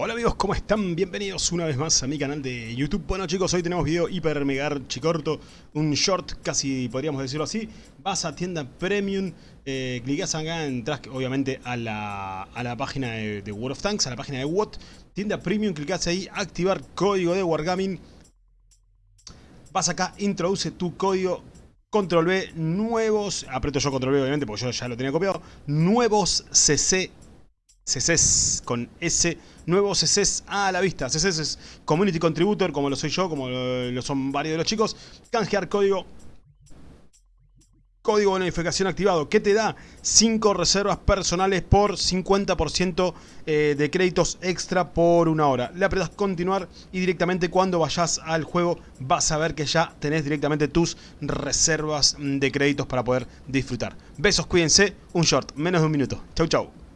Hola amigos, ¿cómo están? Bienvenidos una vez más a mi canal de YouTube. Bueno chicos, hoy tenemos video hiper mega chicorto, un short, casi podríamos decirlo así. Vas a tienda premium, eh, clicas acá, entras obviamente a la, a la página de, World of Tanks, a la página de WOT. Tienda premium, clicas ahí, activar código de Wargaming. Vas acá, introduce tu código, control B, nuevos, aprieto yo control B obviamente porque yo ya lo tenía copiado, nuevos CC CCs con S, nuevos CCs a la vista. CCs es Community Contributor, como lo soy yo, como lo, son varios de los chicos. Canjear código. Código de notificación activado. ¿Qué te da? 5 reservas personales por 50% eh, de créditos extra por una hora. Le apretas continuar y directamente cuando vayas al juego vas a ver que ya tenés directamente tus reservas de créditos para poder disfrutar. Besos, cuídense. Un short, menos de un minuto. Chau, chau.